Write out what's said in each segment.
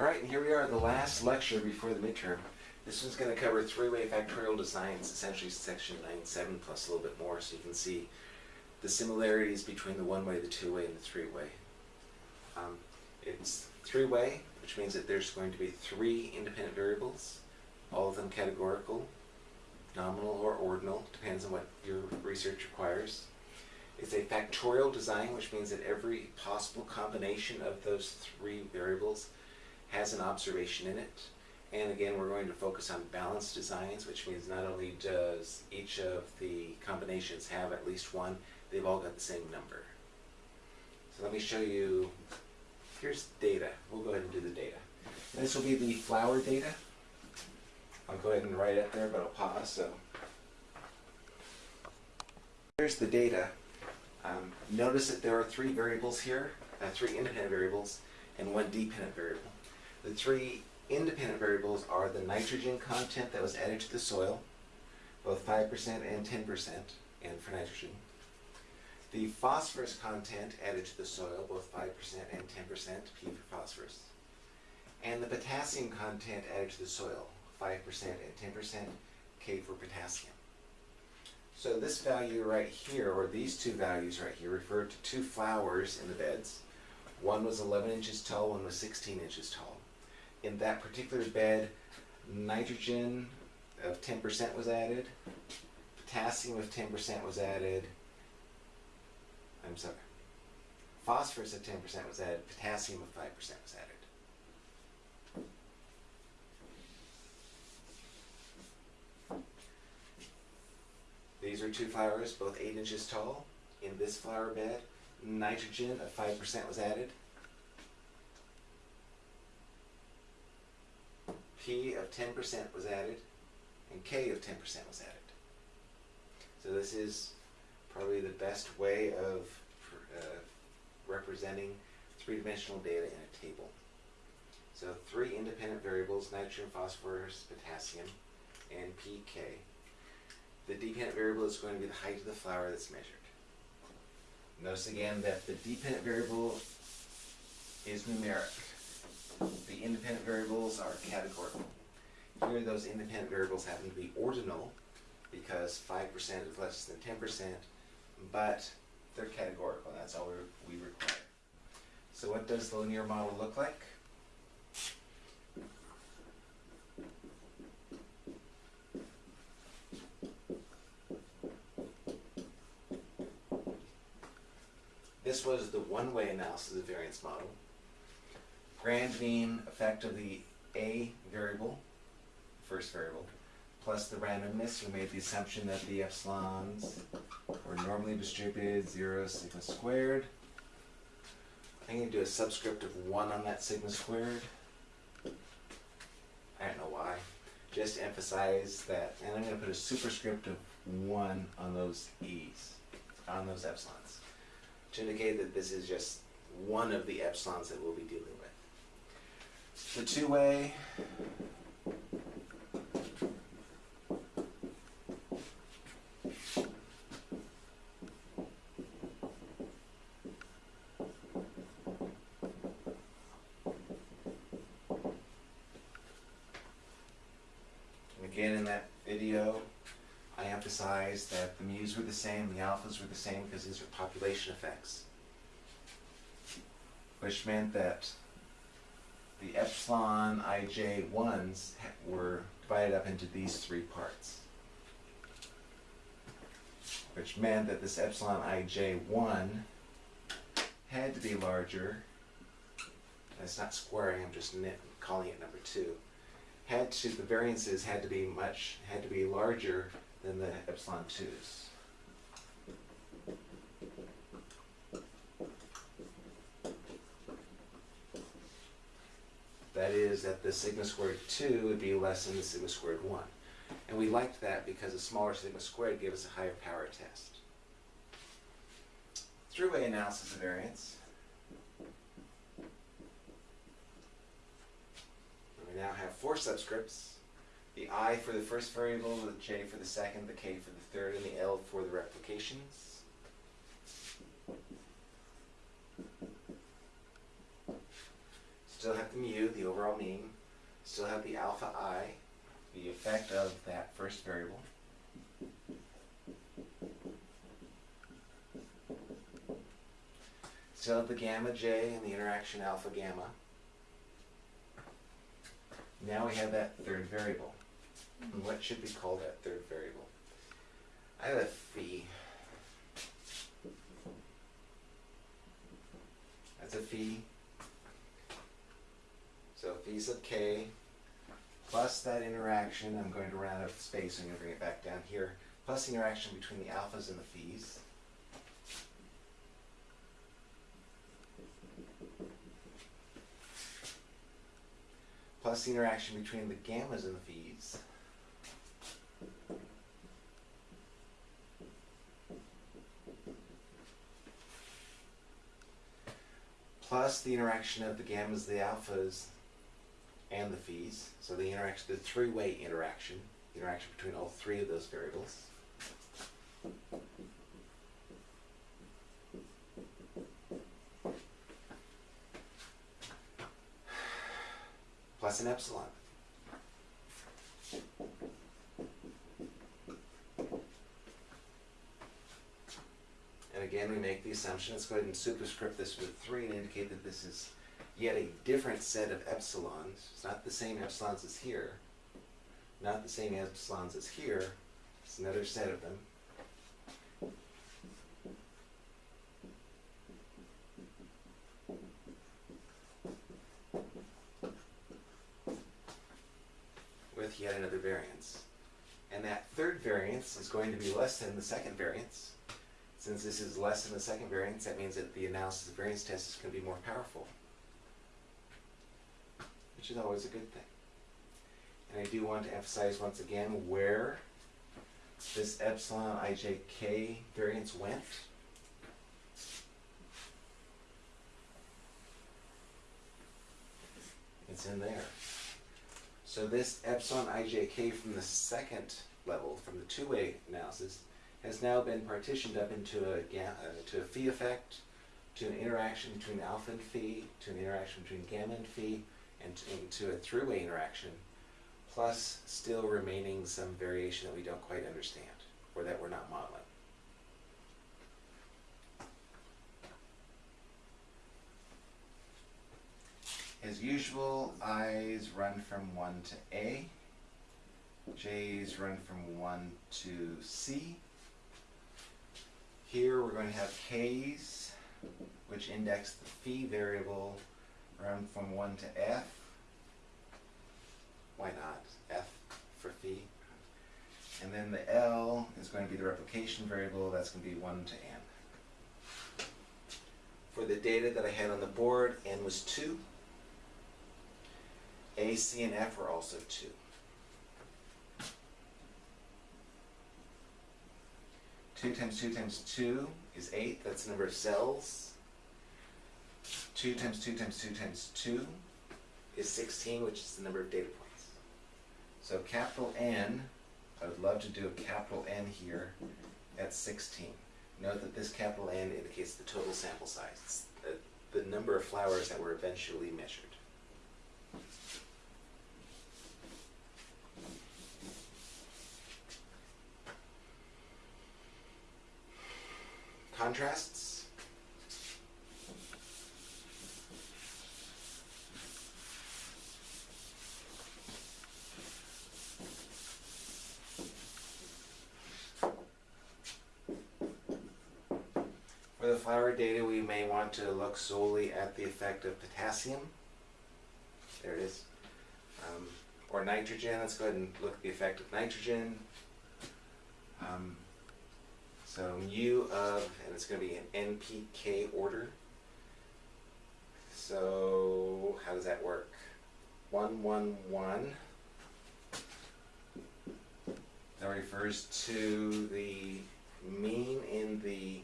All right, and here we are, the last lecture before the midterm. This one's going to cover three-way factorial designs, essentially section 9.7 plus a little bit more, so you can see the similarities between the one-way, the two-way, and the three-way. Um, it's three-way, which means that there's going to be three independent variables, all of them categorical, nominal or ordinal, depends on what your research requires. It's a factorial design, which means that every possible combination of those three variables has an observation in it. And again, we're going to focus on balanced designs, which means not only does each of the combinations have at least one, they've all got the same number. So let me show you, here's data. We'll go ahead and do the data. This will be the flower data. I'll go ahead and write it there, but I'll pause. So here's the data. Um, notice that there are three variables here, uh, three independent variables, and one dependent variable. The three independent variables are the nitrogen content that was added to the soil, both 5% and 10%, and for nitrogen. The phosphorus content added to the soil, both 5% N 10%, P for phosphorus. And the potassium content added to the soil, 5% and 10%, K for potassium. So this value right here, or these two values right here, refer to two flowers in the beds. One was 11 inches tall, one was 16 inches tall in that particular bed, nitrogen of 10% was added, potassium of 10% was added, I'm sorry, phosphorus of 10% was added, potassium of 5% was added. These are two flowers, both 8 inches tall. In this flower bed, nitrogen of 5% was added, P of 10% was added, and K of 10% was added. So this is probably the best way of uh, representing three-dimensional data in a table. So three independent variables, nitrogen, phosphorus, potassium, and pK. The dependent variable is going to be the height of the flower that's measured. Notice again that the dependent variable is numeric the independent variables are categorical. Here those independent variables happen to be ordinal because 5% is less than 10%, but they're categorical. That's all we require. So what does the linear model look like? This was the one-way analysis of the variance model grand mean effect of the A variable, first variable, plus the randomness, we made the assumption that the epsilons were normally distributed 0 sigma squared. I'm going to do a subscript of 1 on that sigma squared. I don't know why. Just to emphasize that, and I'm going to put a superscript of 1 on those e's, on those epsilons, to indicate that this is just one of the epsilons that we'll be dealing with the two-way again in that video I emphasized that the mu's were the same, the alphas were the same because these are population effects. Which meant that the epsilon ij ones were divided up into these three parts. Which meant that this epsilon ij1 had to be larger. It's not squaring, I'm just calling it number two. Had to, the variances had to be much, had to be larger than the epsilon 2's. That is that the sigma squared 2 would be less than the sigma squared 1. And we liked that because a smaller sigma squared gave us a higher power test. Three-way analysis of variance. We now have four subscripts. The i for the first variable, the j for the second, the k for the third, and the l for the replications. Still have the mu, the overall mean, still have the alpha i, the effect of that first variable. Still have the gamma j and the interaction alpha gamma. Now we have that third variable. And what should we call that third variable? I have a phi. That's a phi. So phi sub k plus that interaction, I'm going to round out the space, I'm going to bring it back down here, plus the interaction between the alphas and the phis. Plus the interaction between the gammas and the phis. Plus the interaction of the gammas, the alphas, and the phis. So the interaction, the three-way interaction, interaction between all three of those variables. Plus an epsilon. And again, we make the assumption, let's go ahead and superscript this with 3 and indicate that this is yet a different set of epsilons. It's not the same epsilons as here. Not the same epsilons as here. It's another set of them. With yet another variance. And that third variance is going to be less than the second variance. Since this is less than the second variance, that means that the analysis of variance test is going to be more powerful which is always a good thing. And I do want to emphasize once again where this epsilon ijk variance went. It's in there. So this epsilon ijk from the second level, from the two-way analysis, has now been partitioned up into a, uh, to a phi effect, to an interaction between alpha and phi, to an interaction between gamma and phi, and into a three-way interaction, plus still remaining some variation that we don't quite understand, or that we're not modeling. As usual, i's run from 1 to a, j's run from 1 to c. Here we're going to have k's, which index the phi variable run from 1 to f. Why not? f for phi. And then the L is going to be the replication variable. That's going to be 1 to n. For the data that I had on the board, n was 2. A, C, and F were also 2. Two times two times two is eight. That's the number of cells. 2 times 2 times 2 times 2 is 16, which is the number of data points. So capital N, I would love to do a capital N here at 16. Note that this capital N indicates the total sample size, the, the number of flowers that were eventually measured. Contrasts? For the flower data, we may want to look solely at the effect of potassium. There it is. Um, or nitrogen, let's go ahead and look at the effect of nitrogen. Um, so mu of, and it's going to be an NPK order. So how does that work? 1, 1, 1. That refers to the mean in the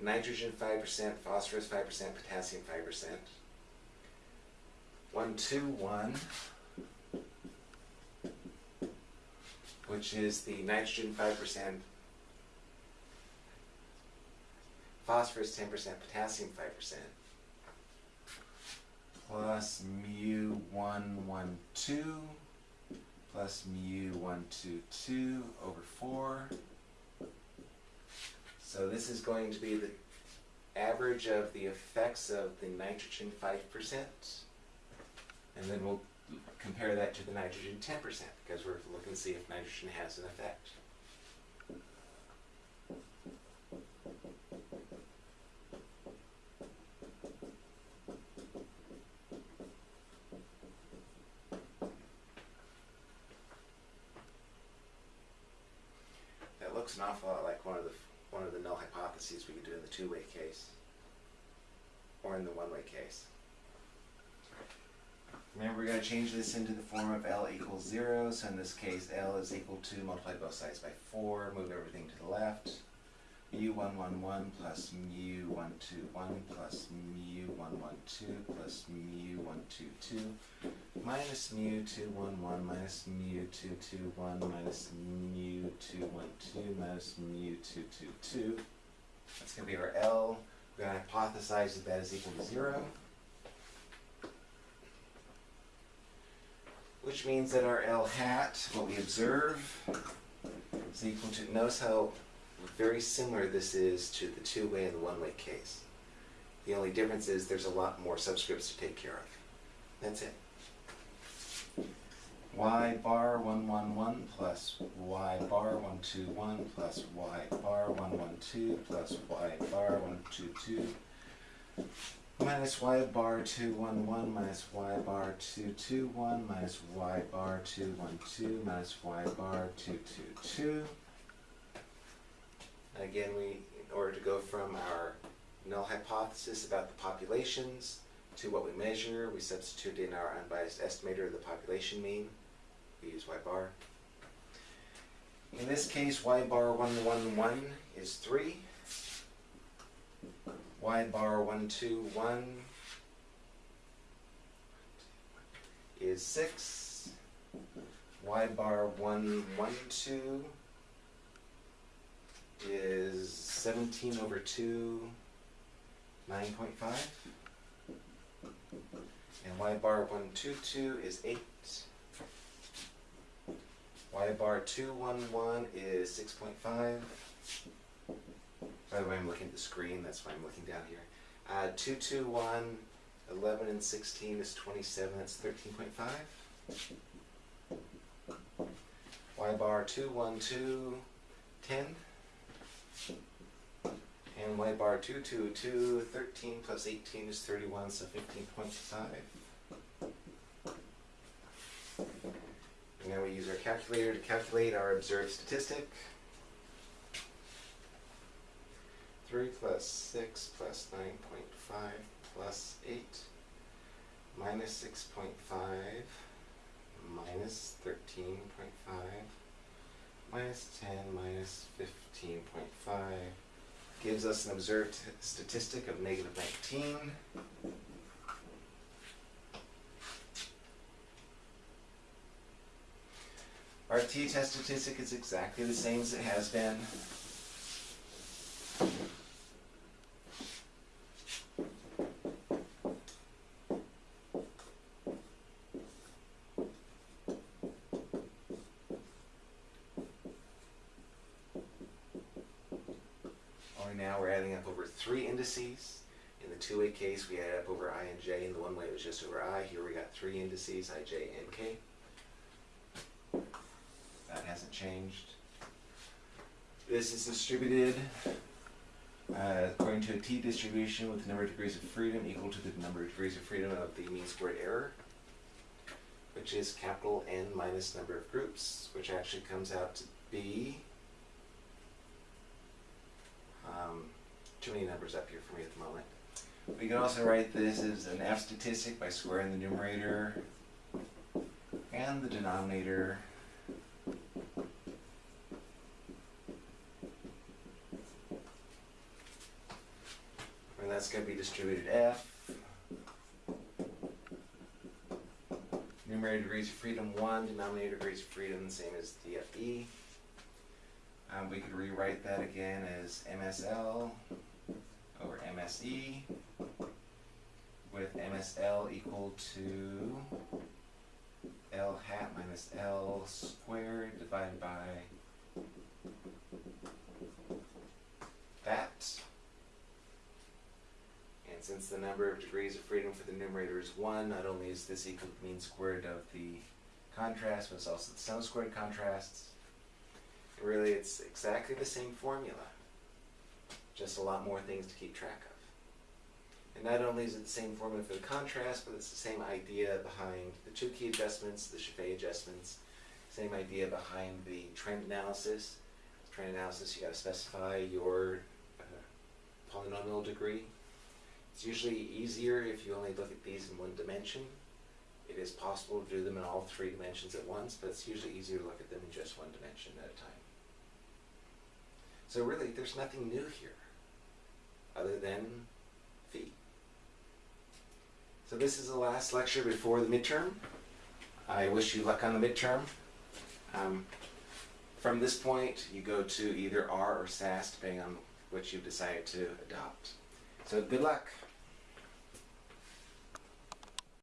nitrogen 5%, phosphorus 5%, potassium 5%. 1, 2, 1, which is the nitrogen 5%, phosphorus 10%, potassium 5%, plus mu one one two plus mu one two two over four. So this is going to be the average of the effects of the nitrogen five percent. And then we'll compare that to the nitrogen ten percent because we're looking to see if nitrogen has an effect. That looks an awful lot like one of the one of the null hypotheses we could do in the two-way case, or in the one-way case. Remember, we're going to change this into the form of L equals zero. So in this case, L is equal to multiply both sides by four. Move everything to the left. Mu one one one plus mu one two one plus mu one one two plus mu one two two minus mu two one one minus mu two two one minus mu two one two minus mu two two two. That's going to be our L. We're going to hypothesize that that is equal to zero. Which means that our L hat, what we observe, is equal to, notice how very similar this is to the two-way and the one-way case. The only difference is there's a lot more subscripts to take care of. That's it. y bar 111 plus y bar 121 plus y bar 112 plus y bar 122 minus y bar 211 minus y bar 221 minus y bar 212 minus y bar 222. Again, we, in order to go from our null hypothesis about the populations to what we measure, we substitute in our unbiased estimator of the population mean. We use y bar. In this case, y bar 111 is 3 y bar 121 is 6, y bar 112 is 17 over 2, 9.5, and y bar 122 is 8, y bar 211 is 6.5, by the way, I'm looking at the screen, that's why I'm looking down here. Uh, 221, 11 and 16 is 27, that's 13.5. Y bar 212, 10. And Y bar 222, 13 plus 18 is 31, so 15.5. And now we use our calculator to calculate our observed statistic. 3 plus 6 plus 9.5 plus 8 minus 6.5 minus 13.5 minus 10 minus 15.5 gives us an observed statistic of negative 19. Our t-test statistic is exactly the same as it has been. Only now we're adding up over three indices. In the two-way case, we add up over i and j. In the one-way, it was just over i. Here we got three indices, i, j, and k. That hasn't changed. This is distributed uh, according to a t-distribution with the number of degrees of freedom equal to the number of degrees of freedom of the mean squared error, which is capital N minus number of groups, which actually comes out to be um, too many numbers up here for me at the moment. We can also write this as an F statistic by squaring the numerator and the denominator. And that's going to be distributed F. Numerator degrees of freedom 1, denominator degrees of freedom, same as DFE. Um, we could rewrite that again as MSL MSE with MSL equal to L hat minus L squared divided by that. And since the number of degrees of freedom for the numerator is one, not only is this equal to the mean squared of the contrast, but it's also the sum squared contrasts. Really, it's exactly the same formula, just a lot more things to keep track of. And not only is it the same formula for the contrast, but it's the same idea behind the Tukey adjustments, the Scheffé adjustments, same idea behind the trend analysis. Trend analysis, you gotta specify your uh, polynomial degree. It's usually easier if you only look at these in one dimension. It is possible to do them in all three dimensions at once, but it's usually easier to look at them in just one dimension at a time. So really, there's nothing new here, other than phi. So this is the last lecture before the midterm. I wish you luck on the midterm. Um, from this point, you go to either R or SAS, depending on which you've decided to adopt. So good luck.